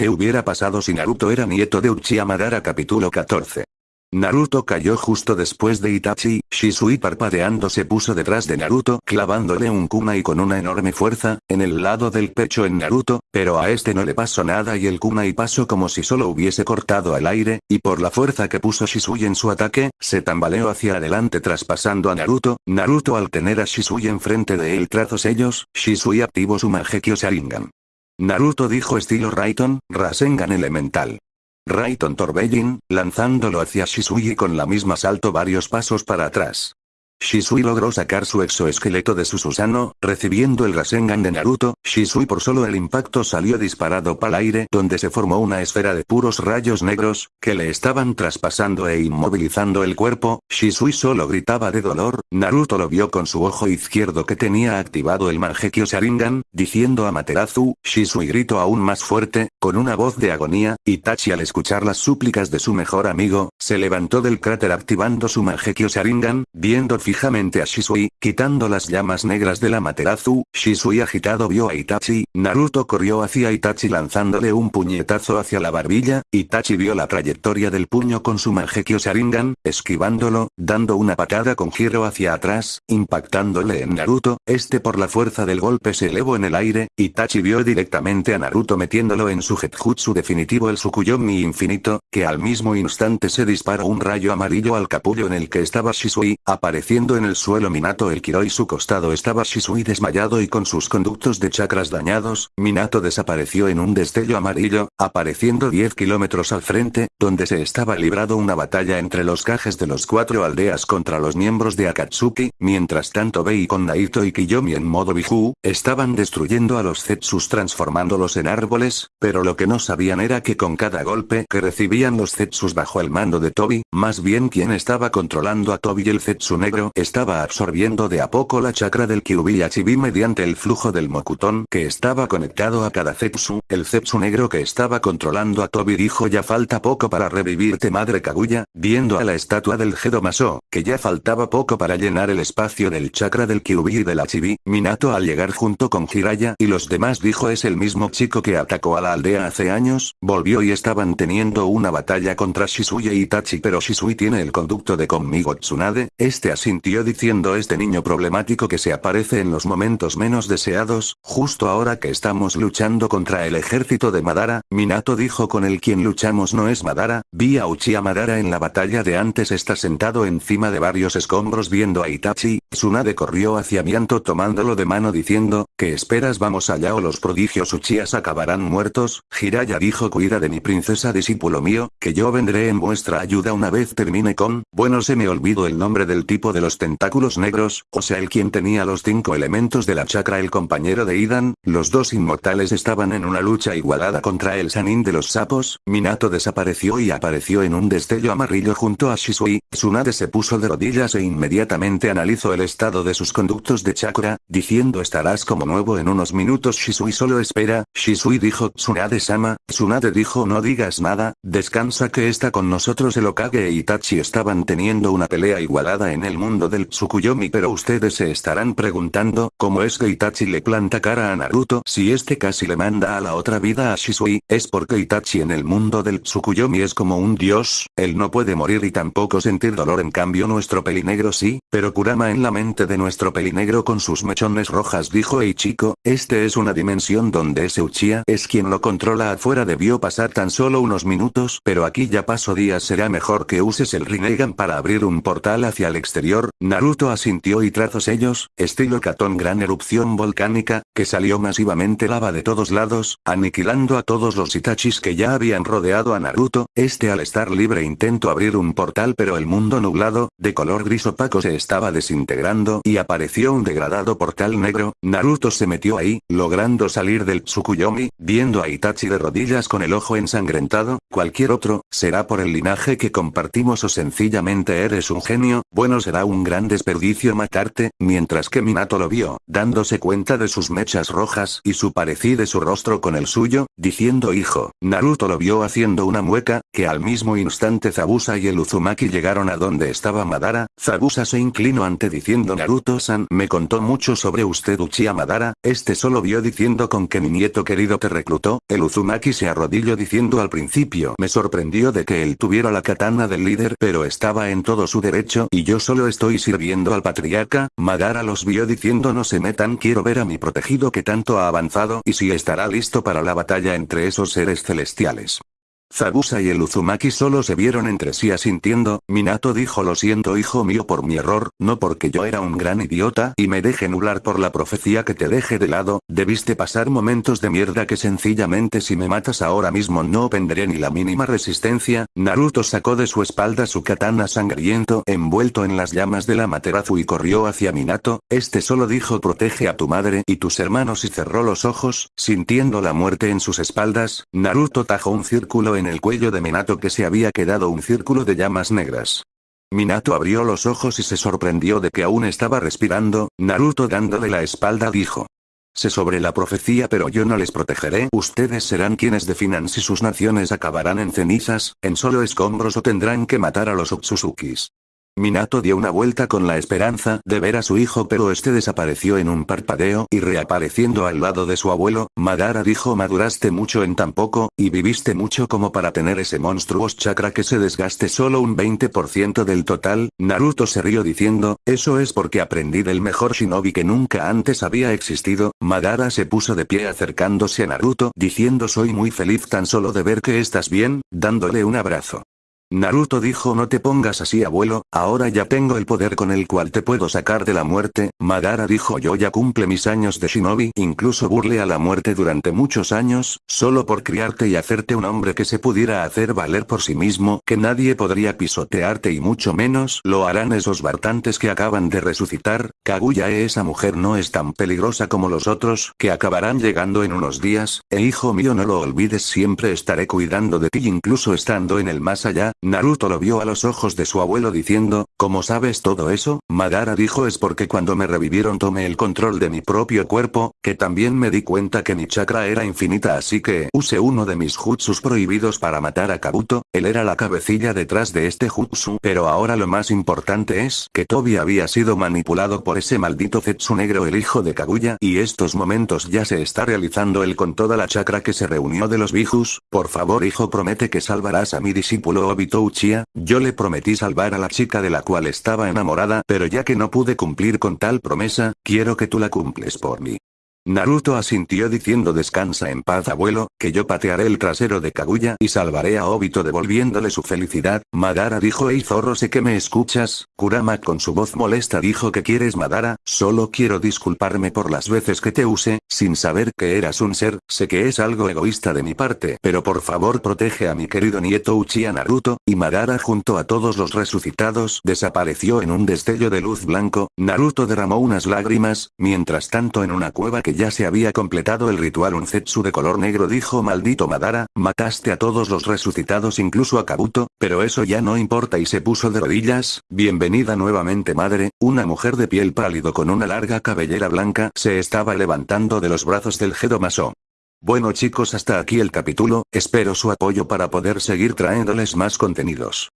¿Qué hubiera pasado si Naruto era nieto de Uchiha Madara capítulo 14? Naruto cayó justo después de Itachi, Shisui parpadeando se puso detrás de Naruto clavándole un kunai con una enorme fuerza, en el lado del pecho en Naruto, pero a este no le pasó nada y el kunai pasó como si solo hubiese cortado al aire, y por la fuerza que puso Shisui en su ataque, se tambaleó hacia adelante traspasando a Naruto, Naruto al tener a Shisui enfrente de él trazos ellos, Shisui activó su Mangekyo Sharingan. Naruto dijo estilo Raiton, Rasengan elemental. Raiton Torbellin, lanzándolo hacia Shisui con la misma salto varios pasos para atrás. Shisui logró sacar su exoesqueleto de su Susano, recibiendo el Rasengan de Naruto, Shisui por solo el impacto salió disparado para el aire donde se formó una esfera de puros rayos negros, que le estaban traspasando e inmovilizando el cuerpo, Shisui solo gritaba de dolor, Naruto lo vio con su ojo izquierdo que tenía activado el Mangekyo Sharingan, diciendo a Materazu, Shisui gritó aún más fuerte, con una voz de agonía, Itachi al escuchar las súplicas de su mejor amigo, se levantó del cráter activando su Mangekyo Sharingan, viendo fijamente a Shisui, quitando las llamas negras de la Materazu, Shisui agitado vio a Itachi, Naruto corrió hacia Itachi lanzándole un puñetazo hacia la barbilla, Itachi vio la trayectoria del puño con su Mangekyo Sharingan, esquivándolo, dando una patada con giro hacia atrás, impactándole en Naruto, este por la fuerza del golpe se elevó en el aire, Itachi vio directamente a Naruto metiéndolo en su Jetjutsu definitivo el Tsukuyomi infinito, que al mismo instante se disparó un rayo amarillo al capullo en el que estaba Shisui, apareciendo en el suelo Minato el Kiro y su costado estaba Shisui desmayado y con sus conductos de chakras dañados, Minato desapareció en un destello amarillo, apareciendo 10 kilómetros al frente, donde se estaba librado una batalla entre los cajes de los cuatro aldeas contra los miembros de Akatsuki, mientras tanto Bei con Naito y Kiyomi en modo Biju, estaban destruyendo a los Zetsus transformándolos en árboles, pero lo que no sabían era que con cada golpe que recibían los Zetsus bajo el mando de Tobi, más bien quien estaba controlando a Tobi y el Zetsu negro estaba absorbiendo de a poco la chakra del Kyuubi Chibi mediante el flujo del Mokuton que estaba conectado a cada Zetsu, el Zetsu negro que estaba controlando a Tobi dijo ya falta poco para revivirte madre Kaguya, viendo a la estatua del Gedomaso, que ya faltaba poco para llenar el espacio del chakra del Kyuubi y de la Chibi, Minato al llegar junto con Jiraya y los demás dijo es el mismo chico que atacó a la aldea hace años, volvió y estaban teniendo una batalla contra Shisui y Itachi pero Shisui tiene el conducto de conmigo Tsunade, este así diciendo este niño problemático que se aparece en los momentos menos deseados, justo ahora que estamos luchando contra el ejército de Madara, Minato dijo con el quien luchamos no es Madara, vi a Uchiha Madara en la batalla de antes está sentado encima de varios escombros viendo a Itachi, Tsunade corrió hacia Mianto tomándolo de mano diciendo, ¿qué esperas vamos allá o los prodigios Uchihas acabarán muertos? Jiraya dijo cuida de mi princesa discípulo mío, que yo vendré en vuestra ayuda una vez termine con, bueno se me olvidó el nombre del tipo de los tentáculos negros, o sea el quien tenía los cinco elementos de la chakra el compañero de Idan, los dos inmortales estaban en una lucha igualada contra el Sanin de los sapos, Minato desapareció y apareció en un destello amarillo junto a Shisui, Tsunade se puso de rodillas e inmediatamente analizó el estado de sus conductos de chakra, diciendo estarás como nuevo en unos minutos Shisui solo espera, Shisui dijo Tsunade-sama, Tsunade dijo no digas nada, descansa que está con nosotros el Okage e Itachi estaban teniendo una pelea igualada en el mundo del Tsukuyomi pero ustedes se estarán preguntando, ¿cómo es que Itachi le planta cara a Naruto si este casi le manda a la otra vida a Shisui? Es porque Itachi en el mundo del Tsukuyomi es como un dios, él no puede morir y tampoco sentir dolor en cambio nuestro pelinegro sí, pero Kurama en la mente de nuestro pelinegro con sus mechones rojas dijo Ei chico, este es una dimensión donde ese Uchiha es quien lo controla afuera debió pasar tan solo unos minutos pero aquí ya paso días será mejor que uses el Rinnegan para abrir un portal hacia el exterior Naruto asintió y trazos ellos, estilo Katon gran erupción volcánica, que salió masivamente lava de todos lados, aniquilando a todos los Itachis que ya habían rodeado a Naruto, este al estar libre intentó abrir un portal pero el mundo nublado, de color gris opaco se estaba desintegrando y apareció un degradado portal negro, Naruto se metió ahí, logrando salir del Tsukuyomi, viendo a Itachi de rodillas con el ojo ensangrentado, cualquier otro, será por el linaje que compartimos o sencillamente eres un genio, bueno será un gran desperdicio matarte, mientras que Minato lo vio, dándose cuenta de sus mechas rojas y su parecida de su rostro con el suyo, diciendo hijo, Naruto lo vio haciendo una mueca, que al mismo instante Zabusa y el Uzumaki llegaron a donde estaba Madara, Zabusa se inclinó ante diciendo Naruto-san me contó mucho sobre usted Uchiha Madara, este solo vio diciendo con que mi nieto querido te reclutó, el Uzumaki se arrodilló diciendo al principio me sorprendió de que él tuviera la katana del líder pero estaba en todo su derecho y yo solo estoy sirviendo al patriarca, Madara los vio diciendo no se metan quiero ver a mi protegido que tanto ha avanzado y si estará listo para la batalla entre esos seres celestiales. Zabusa y el Uzumaki solo se vieron entre sí asintiendo, Minato dijo lo siento hijo mío por mi error, no porque yo era un gran idiota y me deje nublar por la profecía que te deje de lado, debiste pasar momentos de mierda que sencillamente si me matas ahora mismo no venderé ni la mínima resistencia, Naruto sacó de su espalda su katana sangriento envuelto en las llamas de la Materazu y corrió hacia Minato, este solo dijo protege a tu madre y tus hermanos y cerró los ojos, sintiendo la muerte en sus espaldas, Naruto tajó un círculo en el cuello de Minato que se había quedado un círculo de llamas negras. Minato abrió los ojos y se sorprendió de que aún estaba respirando, Naruto dándole la espalda dijo. Sé sobre la profecía pero yo no les protegeré. Ustedes serán quienes definan si sus naciones acabarán en cenizas, en solo escombros o tendrán que matar a los Otsuzukis. Minato dio una vuelta con la esperanza de ver a su hijo pero este desapareció en un parpadeo y reapareciendo al lado de su abuelo, Madara dijo maduraste mucho en tan poco, y viviste mucho como para tener ese monstruoso chakra que se desgaste solo un 20% del total, Naruto se rió diciendo, eso es porque aprendí del mejor shinobi que nunca antes había existido, Madara se puso de pie acercándose a Naruto diciendo soy muy feliz tan solo de ver que estás bien, dándole un abrazo. Naruto dijo no te pongas así abuelo, ahora ya tengo el poder con el cual te puedo sacar de la muerte, Madara dijo yo ya cumple mis años de shinobi, incluso burle a la muerte durante muchos años, solo por criarte y hacerte un hombre que se pudiera hacer valer por sí mismo, que nadie podría pisotearte y mucho menos lo harán esos bartantes que acaban de resucitar, Kaguya esa mujer no es tan peligrosa como los otros, que acabarán llegando en unos días, e hijo mío no lo olvides siempre estaré cuidando de ti incluso estando en el más allá, Naruto lo vio a los ojos de su abuelo diciendo, ¿cómo sabes todo eso? Madara dijo es porque cuando me revivieron tomé el control de mi propio cuerpo, que también me di cuenta que mi chakra era infinita así que usé uno de mis jutsus prohibidos para matar a Kabuto, él era la cabecilla detrás de este jutsu pero ahora lo más importante es que Tobi había sido manipulado por ese maldito Zetsu negro el hijo de Kaguya y estos momentos ya se está realizando él con toda la chakra que se reunió de los Bijus, por favor hijo promete que salvarás a mi discípulo Obito Uchiha, yo le prometí salvar a la chica de la cual estaba enamorada pero ya que no pude cumplir con tal promesa, quiero que tú la cumples por mí. Naruto asintió diciendo descansa en paz abuelo, que yo patearé el trasero de Kaguya y salvaré a Obito devolviéndole su felicidad, Madara dijo hey zorro sé que me escuchas, Kurama con su voz molesta dijo que quieres Madara, solo quiero disculparme por las veces que te use, sin saber que eras un ser, sé que es algo egoísta de mi parte, pero por favor protege a mi querido nieto Uchiha Naruto, y Madara junto a todos los resucitados desapareció en un destello de luz blanco, Naruto derramó unas lágrimas, mientras tanto en una cueva que ya se había completado el ritual un Zetsu de color negro dijo maldito Madara, mataste a todos los resucitados incluso a Kabuto, pero eso ya no importa y se puso de rodillas, bienvenida nuevamente madre, una mujer de piel pálido con una larga cabellera blanca se estaba levantando de los brazos del Maso. Bueno chicos hasta aquí el capítulo, espero su apoyo para poder seguir trayéndoles más contenidos.